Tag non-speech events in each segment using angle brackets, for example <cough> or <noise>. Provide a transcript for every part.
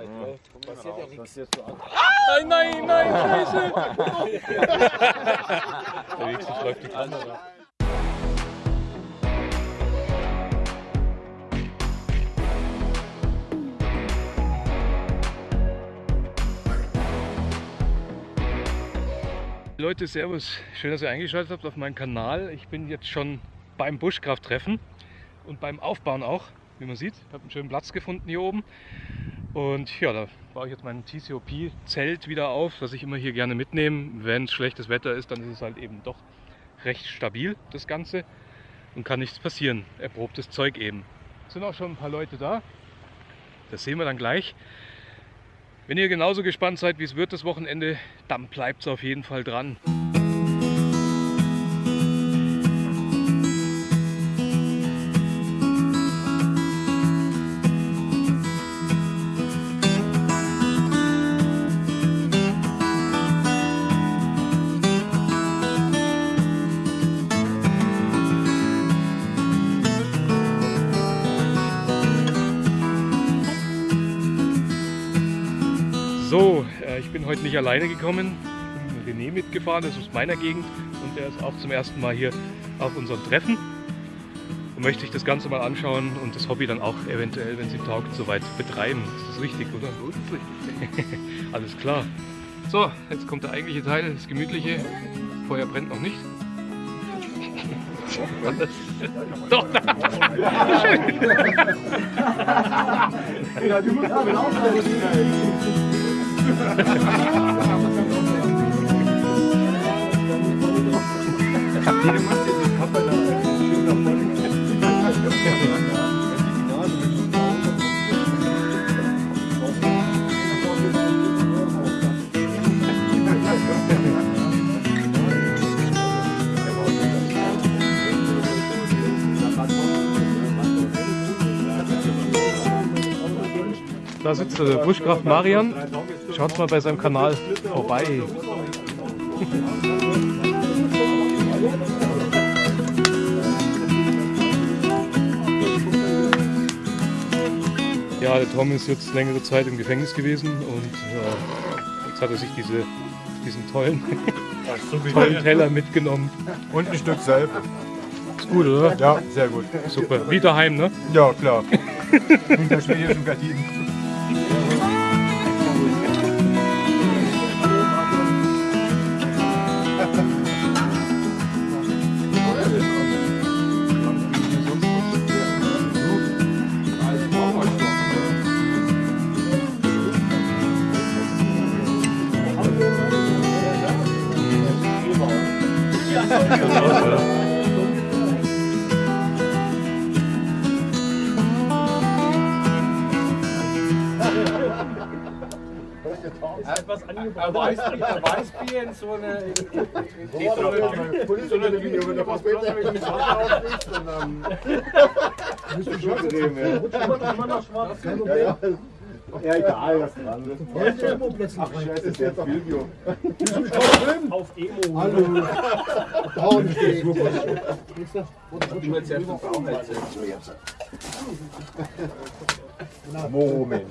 bei drei. Passiert ja nichts. Nein, nein, nein, scheiße! Der nächste läuft die Kamera. Leute, Servus. Schön, dass ihr eingeschaltet habt auf meinen Kanal. Ich bin jetzt schon beim Buschkrafttreffen und beim Aufbauen auch, wie man sieht. Ich habe einen schönen Platz gefunden hier oben. Und ja, da baue ich jetzt mein TCOP-Zelt wieder auf, das ich immer hier gerne mitnehme. Wenn es schlechtes Wetter ist, dann ist es halt eben doch recht stabil, das Ganze. Und kann nichts passieren. Erprobtes Zeug eben. Es sind auch schon ein paar Leute da. Das sehen wir dann gleich. Wenn ihr genauso gespannt seid, wie es wird das Wochenende, dann bleibt es auf jeden Fall dran. Nicht alleine gekommen. Bin René mitgefahren, das ist aus meiner Gegend und er ist auch zum ersten Mal hier auf unserem Treffen und möchte sich das Ganze mal anschauen und das Hobby dann auch eventuell, wenn sie taugt, soweit betreiben. Ist das richtig, oder? Es richtig. <laughs> Alles klar. So, jetzt kommt der eigentliche Teil, das Gemütliche. Feuer brennt noch nicht. <laughs> Doch, da. Ja, du musst aber auch Da sitzt der Buschkraft Marian. Schaut mal bei seinem Kanal vorbei. <laughs> Ja, der Tom ist jetzt längere Zeit im Gefängnis gewesen und ja, jetzt hat er sich diese, diesen tollen, <laughs> tollen Teller mitgenommen. Und ein Stück selber. Ist gut, oder? Ja, sehr gut. Super. Wie daheim, ne? Ja, klar. <laughs> Hinter schwedischen Gardinen. Ein Weißbier, ein Weißbier in so eine. In so eine Tüte, wenn du was besser mit dem Wasser und dann. Musst du schon drehen, ja. Ja, egal, was dran ist. Ach, scheiße, ist jetzt Video. Auf Emo. Hallo. Braun steht. Du willst ja den Bauch erzählen. Moment.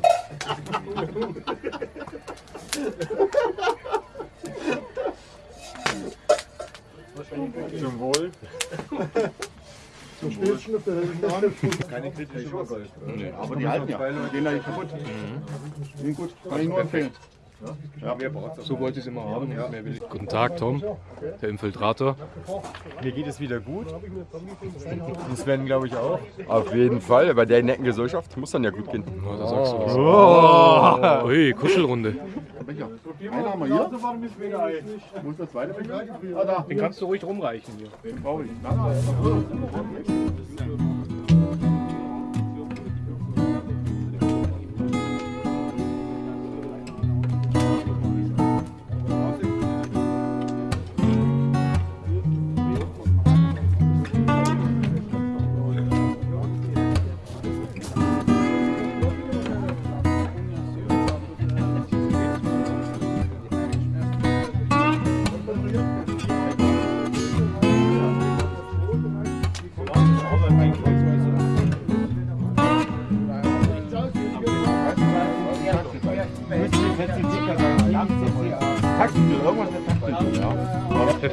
Zum Wohl. Zum Stößchen auf der Keine kritische Urteil. Aber die halten ja. Die gehen da nicht kaputt. Sind gut. Kann ich nur empfehlen. Ja, mehr braucht So wollte ich es immer haben. Ich. Guten Tag, Tom, der Infiltrator. Mir geht es wieder gut. Und Sven, glaube ich, auch. Auf jeden Fall, bei der netten Gesellschaft muss dann ja gut gehen. Oh, da sagst du was. Ui, Kuschelrunde. Einer haben wir hier. Wo ist der zweite Becher? Ah. Den kannst du ruhig rumreichen hier. Den brauche ich.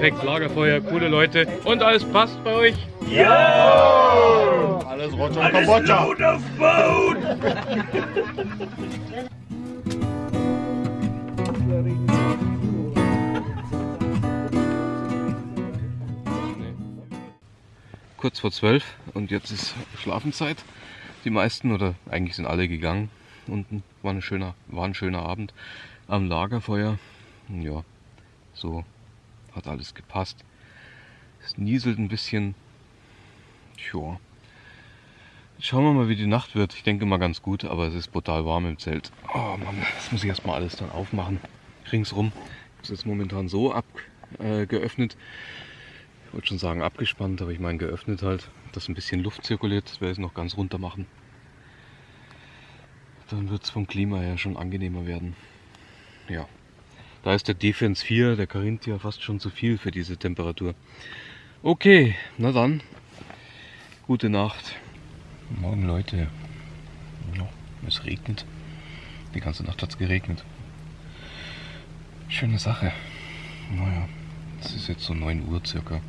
Perfekt, Lagerfeuer, coole Leute und alles passt bei euch. Alles Roger Kambodscha. Kurz vor zwölf und jetzt ist Schlafenszeit. Die meisten oder eigentlich sind alle gegangen. Unten war, ein schöner, war ein schöner Abend am Lagerfeuer. Ja, so hat alles gepasst. Es nieselt ein bisschen. Tja. Schauen wir mal, wie die Nacht wird. Ich denke mal ganz gut, aber es ist brutal warm im Zelt. Oh Mann, das muss ich erstmal alles dann aufmachen. Ringsrum. Ist jetzt momentan so abgeöffnet. Äh, ich wollte schon sagen abgespannt, aber ich meine geöffnet halt, dass ein bisschen Luft zirkuliert. Das werde ich noch ganz runter machen. Dann wird es vom Klima her schon angenehmer werden. Ja. Da ist der Defense 4, der Carinthia, fast schon zu viel für diese Temperatur. Okay, na dann. Gute Nacht. Morgen Leute. Ja, es regnet. Die ganze Nacht hat es geregnet. Schöne Sache. Naja, es ist jetzt so 9 Uhr circa.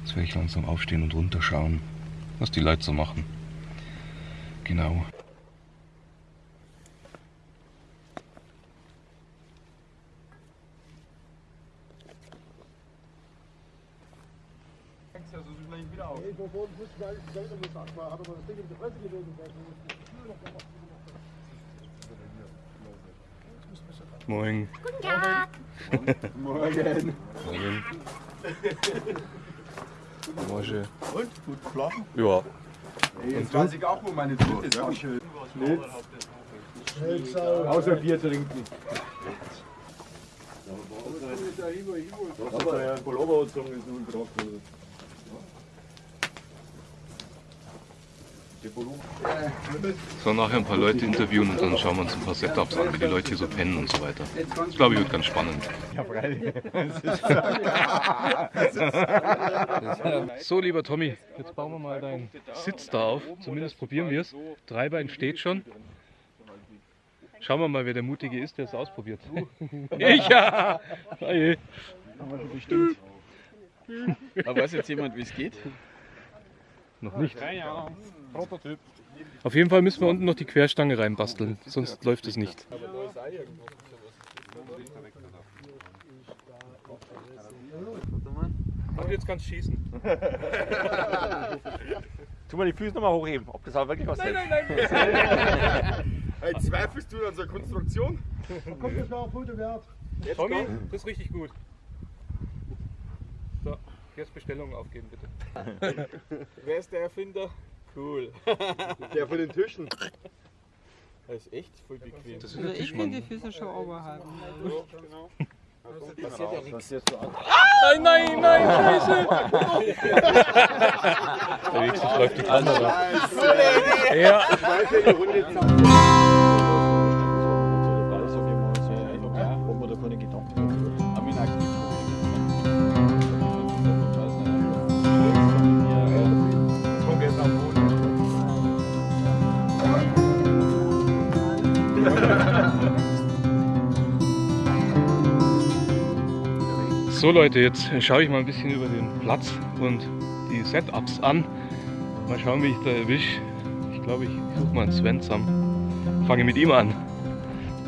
Jetzt werde ich langsam aufstehen und runterschauen, was die Leute so machen. Genau. Moin. Morgen. Morgen. Morgen. Und? Gut geschlafen? Ja. Jetzt weiß ich auch, wo meine dritte ist. Auch schön. Außer Bier trinken. Aber ja, Pullover und so ist nun trocken. So, nachher ein paar Leute interviewen und dann schauen wir uns ein paar Setups an, wie die Leute hier so pennen und so weiter. Das glaube ich wird ganz spannend. So, lieber Tommy, jetzt bauen wir mal deinen Sitz da auf. Zumindest probieren wir es. Dreibein steht schon. Schauen wir mal, wer der Mutige ist, der es ausprobiert. <laughs> Ich ja! Bestimmt. Aber weiß jetzt jemand, wie es geht? Noch nicht. Auf jeden Fall müssen wir unten noch die Querstange reinbasteln, sonst läuft es nicht. Und jetzt kannst du schießen. <laughs> Tu mal die Füße nochmal hochheben, ob das auch wirklich was nein, nein, <laughs> Hey, zweifelst du an einer Konstruktion? Tommy, das ist richtig gut. So, jetzt Bestellungen aufgeben bitte. <laughs> Wer ist der Erfinder? Cool. <laughs> Der von den Tischen. Das ist echt voll bequem. Das ist Also der ich will die. Füße schon oberhalb. Passiert ja nichts. Nein, nein, nein, scheiße! <laughs> Wenigstens läuft die Kamera. Ja. So Leute, jetzt schaue ich mal ein bisschen über den Platz und die Setups an. Mal schauen, wie ich da erwische. Ich glaube, ich suche mal einen Sven zusammen. Fange mit ihm an.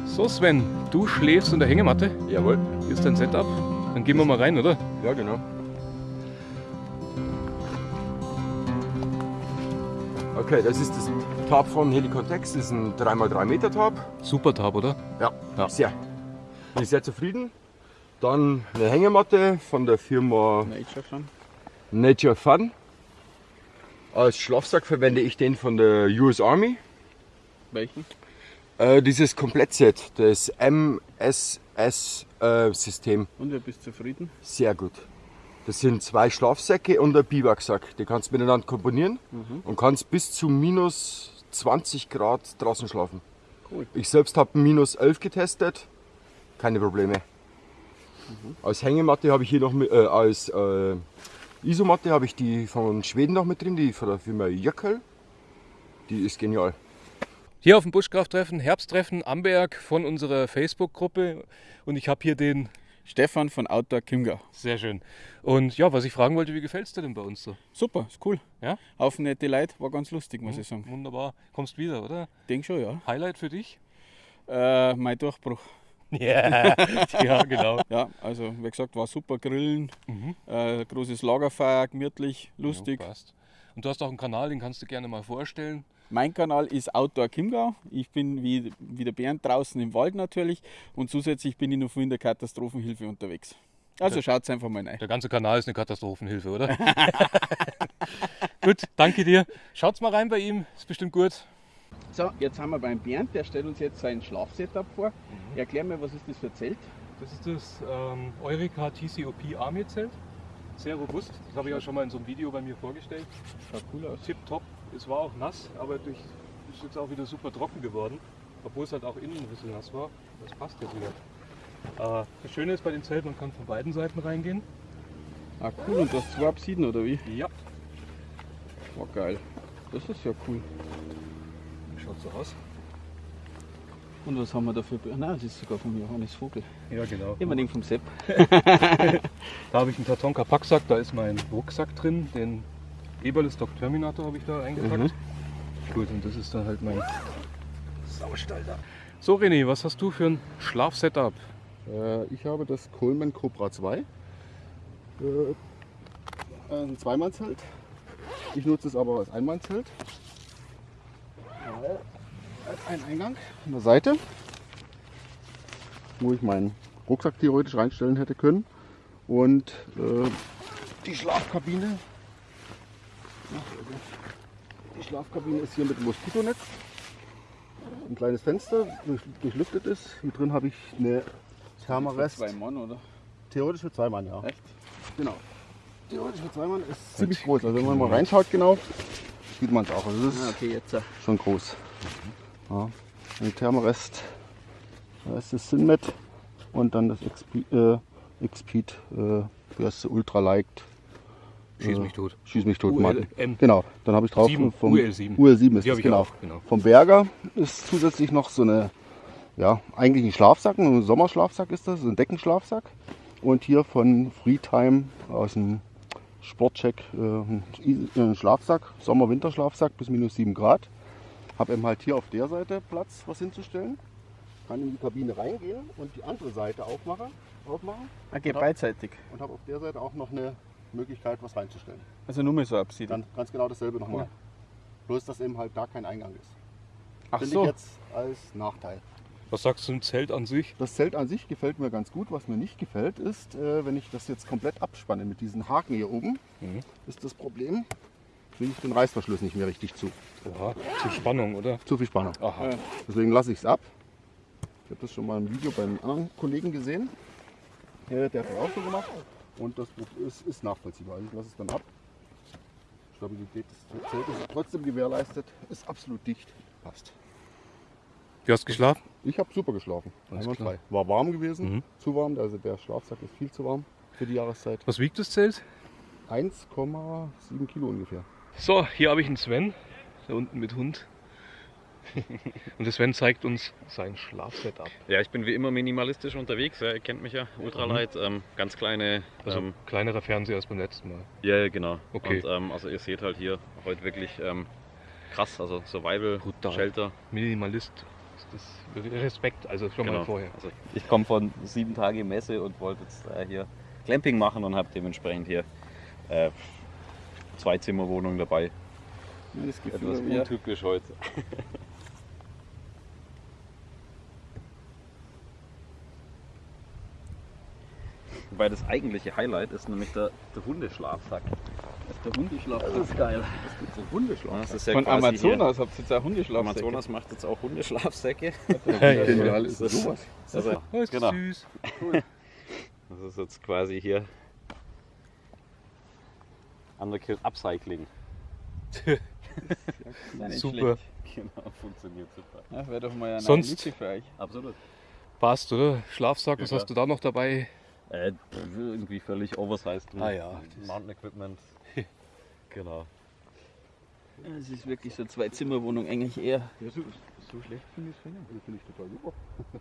So Sven, du schläfst in der Hängematte. Jawohl. Hier ist dein Setup. Dann gehen wir mal rein, oder? Ja, genau. Okay, das ist das Tab von Helicontex. Das ist ein 3x3 Meter Tab. Super Tab, oder? Ja, Ja. sehr. Bin ich sehr zufrieden. Dann eine Hängematte von der Firma Nature Fun. Nature Fun. Als Schlafsack verwende ich den von der US Army. Welchen? Äh, dieses Komplettset, das MSS-System, Und wer bist zufrieden? sehr gut. Das sind zwei Schlafsäcke und ein Biwaksack. Die kannst du miteinander komponieren und kannst bis zu minus 20 Grad draußen schlafen. Cool. Ich selbst habe minus 11 getestet, keine Probleme. Als Hängematte habe ich hier noch mit, äh, als äh, Isomatte habe ich die von Schweden noch mit drin, die von der Firma Jöckel. Die ist genial. Hier auf dem Buschkrafttreffen, Herbsttreffen Amberg von unserer Facebook-Gruppe. Und ich habe hier den. Stefan von Outdoor Kimgau. Sehr schön. Und ja, was ich fragen wollte, wie gefällt es dir denn bei uns so? Super, ist cool. Ja? Auf nette Leute, war ganz lustig, muss ich sagen. Wunderbar. Kommst wieder, oder? Denk schon, ja. Highlight für dich? Äh, mein Durchbruch. <laughs> Ja, ja genau. Ja, also wie gesagt, war super Grillen, Mhm. äh, großes Lagerfeuer, gemütlich, lustig. Ja, passt. Und du hast auch einen Kanal, den kannst du gerne mal vorstellen. Mein Kanal ist Outdoor Chiemgau. Ich bin wie, wie der Bernd draußen im Wald natürlich und zusätzlich bin ich noch in der Katastrophenhilfe unterwegs. Also schaut einfach mal rein. Der ganze Kanal ist eine Katastrophenhilfe, oder? <laughs> gut, danke dir. Schaut's mal rein bei ihm, ist bestimmt gut. So, jetzt haben wir beim Bernd, der stellt uns jetzt sein Schlafsetup vor. Erklär mir, was ist das für ein Zelt? Das ist das ähm, Eureka TCOP Army Zelt. Sehr robust. Das habe ich ja schon mal in so einem Video bei mir vorgestellt. Schaut cool aus. Tipptopp. Es war auch nass, aber durch, ist jetzt auch wieder super trocken geworden. Obwohl es halt auch innen ein bisschen nass war. Das passt jetzt wieder. Äh, das Schöne ist bei dem Zelt, man kann von beiden Seiten reingehen. Ah cool, und du hast zwei Absiden oder wie? Ja. War geil. Das ist ja cool. Schaut so aus. Und was haben wir dafür? Nein, das ist sogar von Johannes Vogel. Ja, genau. Immer den vom Sepp. <laughs> <laughs> Da habe ich einen Tatonka Packsack, da ist mein Rucksack drin. Den Eberle Stock Terminator habe ich da eingepackt. Gut, und das ist dann halt mein Saustall da. So René, was hast du für ein Schlafsetup? Äh, ich habe das Coleman Cobra 2. Äh, ein Zweimannzelt. Ich nutze es aber als Einmannzelt. Ein Eingang an der Seite, wo ich meinen Rucksack theoretisch reinstellen hätte können. Und äh, die Schlafkabine. Die Schlafkabine ist hier mit Moskitonetz. Ein kleines Fenster, durch, durchlüftet ist. Mit drin habe ich eine Thermarest. Zwei Mann, oder? Theoretisch für zwei Mann, ja. Echt? Genau. Theoretisch für zwei Mann ist ziemlich groß. Also wenn man mal reinschaut genau, sieht man es auch. Also das ist Ah, okay, jetzt. schon groß. Ja. Ein Thermarest, da ist das Sinmet und dann das XP, äh, Xpeed, äh, heißt es, Ultralight. Schieß äh, mich tot. Schieß mich tot. UL, Martin. M. Genau, dann habe ich drauf Sieben, vom UL7. UL7 ist das, genau. auch, genau. Vom Berger ist zusätzlich noch so eine, ja, eigentlich ein Schlafsack, ein Sommerschlafsack ist das, ein Deckenschlafsack. Und hier von Freetime aus dem Sportcheck äh, ein I- ein Schlafsack, Sommer-Winterschlafsack bis minus 7 Grad. Habe eben halt hier auf der Seite Platz, was hinzustellen. Kann in die Kabine reingehen und die andere Seite aufmachen, aufmachen Okay, Ja. beidseitig. und habe auf der Seite auch noch eine Möglichkeit, was reinzustellen. Also nur mal so Absiden. Ganz, ganz genau dasselbe nochmal. Cool. Bloß, dass eben halt da kein Eingang ist. Ach Finde so. ich jetzt als Nachteil. Was sagst du zum Zelt an sich? Das Zelt an sich gefällt mir ganz gut. Was mir nicht gefällt, ist, äh, wenn ich das jetzt komplett abspanne mit diesen Haken hier oben, Mhm. ist das Problem, kriege ich den Reißverschluss nicht mehr richtig zu. Oha, zu Spannung, oder? Zu viel Spannung. Aha. Ja. Deswegen lasse ich es ab. Ich habe das schon mal im Video bei einem anderen Kollegen gesehen. Äh, der hat das auch so gemacht. Und das ist, ist nachvollziehbar. Also ich lasse es dann ab. Stabilität des Zeltes ist trotzdem gewährleistet. Ist absolut dicht. Passt. Wie hast du geschlafen? Ich habe super geschlafen. Einwandfrei. War warm gewesen. Mhm. Zu warm. Also der Schlafsack ist viel zu warm für die Jahreszeit. Was wiegt das Zelt? 1,7 Kilo ungefähr. So, hier habe ich einen Sven, da unten mit Hund. <laughs> Und der Sven zeigt uns sein Schlafsetup. Ja, ich bin wie immer minimalistisch unterwegs. Ja, ihr kennt mich ja, Ultralight. Ähm, ganz kleine. Also Ähm, kleinerer Fernseher als beim letzten Mal. ja, ja, genau. Okay. Und, ähm, also ihr seht halt hier heute wirklich ähm, krass. Also Survival, Brutal. Shelter. Minimalist. Das Respekt, also schon mal Genau. vorher. Also ich komme von sieben Tage Messe und wollte jetzt äh, hier Glamping machen und habe dementsprechend hier äh, zwei Zimmerwohnungen dabei. Das Etwas untypisch heute. <laughs> Wobei das eigentliche Highlight ist nämlich der, der Hundeschlafsack. Das ist der Hundeschlafsack. Das ist geil. So Hundeschlaf. Das ist ja Von Amazonas habt ihr jetzt auch. Hundeschlafsäcke. Amazonas macht jetzt auch Hundeschlafsäcke. <laughs> Genial ist Das ist- sowas. Also, Oh, ist genau. süß. Das ist jetzt quasi hier Underkill Upcycling. Nicht Super. Genau, funktioniert super. Ja, wäre doch mal eine Sonst- für euch. Absolut. Passt, oder? Schlafsack, was Ja, hast du da noch dabei? Äh, irgendwie völlig oversized. Ah ja. Mountain Equipment. Genau. Ja, Es ist wirklich so eine Zwei-Zimmer-Wohnung eigentlich eher. So schlecht finde ich es finden. Das finde ich total super. <laughs>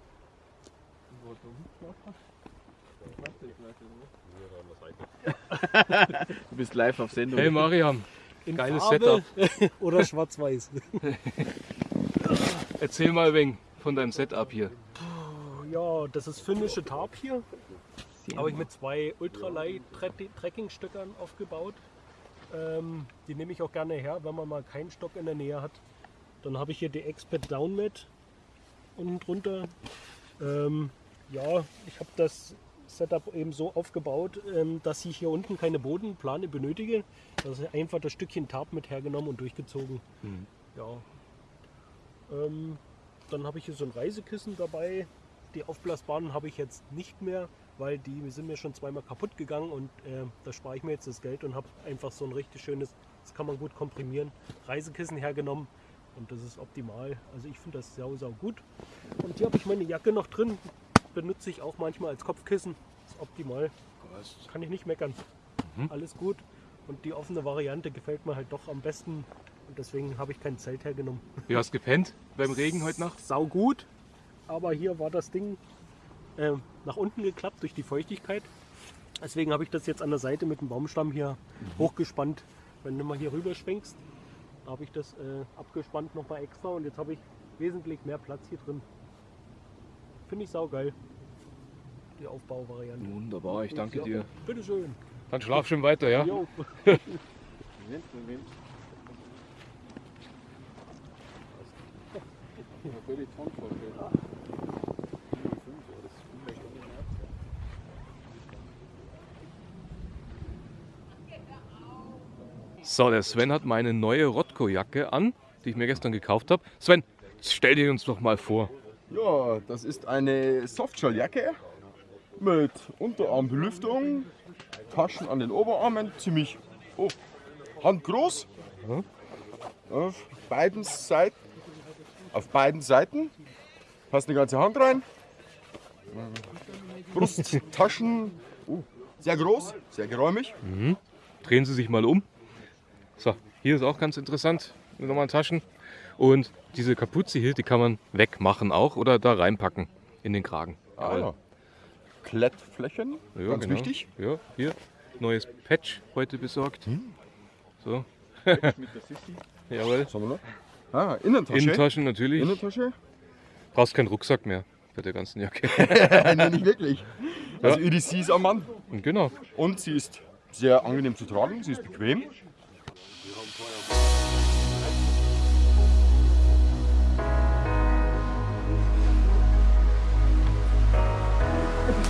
Du bist live auf Sendung. Hey Mariam, In Geiles Farbe <laughs> oder schwarz-weiß. <laughs> erzähl mal ein wenig von deinem Setup hier. Ja, das ist finnische Tarp hier. Habe ich mit zwei Ultralight Trekkingstöckern aufgebaut. Ähm, die nehme ich auch gerne her, wenn man mal keinen Stock in der Nähe hat. Dann habe ich hier die Expert Downmat unten drunter. Ähm, ja, ich habe das Setup eben so aufgebaut, ähm, dass ich hier unten keine Bodenplane benötige. Das ist einfach das Stückchen Tarp mit hergenommen und durchgezogen. Ja. Ähm, dann habe ich hier so ein Reisekissen dabei. Die aufblasbaren habe ich jetzt nicht mehr, weil die sind mir schon zweimal kaputt gegangen und äh, da spare ich mir jetzt das Geld und habe einfach so ein richtig schönes, das kann man gut komprimieren, Reisekissen hergenommen und das ist optimal. Also ich finde das sau, sau gut. Und hier habe ich meine Jacke noch drin, benutze ich auch manchmal als Kopfkissen, ist optimal. Kann ich nicht meckern. Alles gut. Und die offene Variante gefällt mir halt doch am besten und deswegen habe ich kein Zelt hergenommen. Wie hast du gepennt beim Regen heute Nacht? Sau gut, aber hier war das Ding ähm, nach unten geklappt durch die Feuchtigkeit. Deswegen habe ich das jetzt an der Seite mit dem Baumstamm hier hochgespannt. Wenn du mal hier rüber schwenkst, habe ich das äh, abgespannt nochmal extra und jetzt habe ich wesentlich mehr Platz hier drin. Finde ich saugeil. Die Aufbauvariante. Wunderbar, ich danke Ja. dir. Bitteschön. Dann schlaf schön weiter, ja? Jo. <laughs> So, der Sven hat meine neue Rotko-Jacke an, die ich mir gestern gekauft habe. Sven, stell dir uns doch mal vor. Ja, das ist eine Softshell-Jacke mit Unterarmbelüftung, Taschen an den Oberarmen, ziemlich oh, handgroß. Auf beiden Seiten, auf beiden Seiten passt eine ganze Hand rein. Brusttaschen, oh, sehr groß, sehr geräumig. Drehen Sie sich mal um. So, hier ist auch ganz interessant, nochmal Taschen. Und diese Kapuze hier, die kann man wegmachen auch oder da reinpacken in den Kragen. Ah, Klettflächen, Ja, ganz genau. wichtig. Ja, hier, neues Patch heute besorgt. So. <laughs> Jawohl. Was haben wir noch? Ah, Innentasche. Innentaschen natürlich. Innentasche? Brauchst keinen Rucksack mehr bei der ganzen Jacke. <laughs> Nein, nicht wirklich. Also EDC ist am Mann. Genau. Und sie ist sehr angenehm zu tragen, sie ist bequem.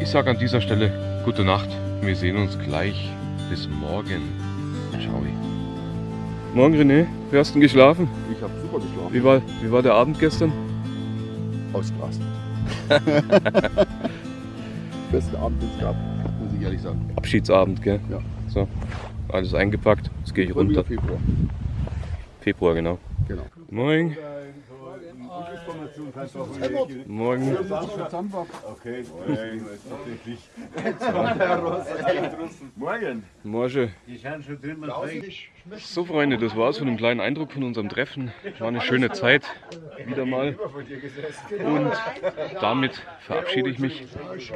Ich sage an dieser Stelle gute Nacht. Wir sehen uns gleich. Bis morgen. Ciao. Morgen René, wie hast du denn geschlafen? Ich habe super geschlafen. Wie war, wie war der Abend gestern? ausgerast. <laughs> Besten Abend, den es gab, muss ich ehrlich sagen. Abschiedsabend, gell? Ja. So, alles eingepackt. Jetzt gehe ich runter. Februar. Februar, genau. Genau. Moin. Morgen. Okay, Morgen. Morgen. So Freunde, das war's von dem kleinen Eindruck von unserem Treffen. War eine schöne Zeit, wieder mal. Und damit verabschiede ich mich.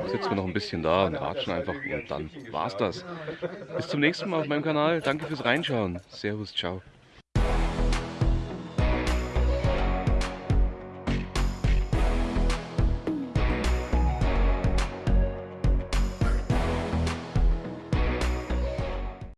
Sitzen wir noch ein bisschen da und ratschen einfach und dann war's das. Bis zum nächsten Mal auf meinem Kanal. Danke fürs Reinschauen. Servus, ciao.